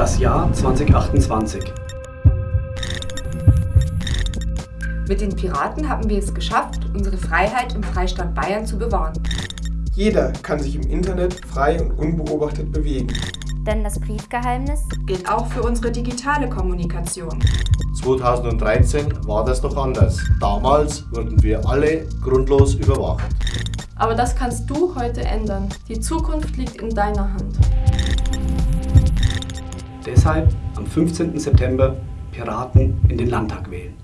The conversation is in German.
Das Jahr 2028. Mit den Piraten haben wir es geschafft, unsere Freiheit im Freistaat Bayern zu bewahren. Jeder kann sich im Internet frei und unbeobachtet bewegen. Denn das Briefgeheimnis gilt auch für unsere digitale Kommunikation. 2013 war das doch anders. Damals wurden wir alle grundlos überwacht. Aber das kannst du heute ändern. Die Zukunft liegt in deiner Hand. Deshalb am 15. September Piraten in den Landtag wählen.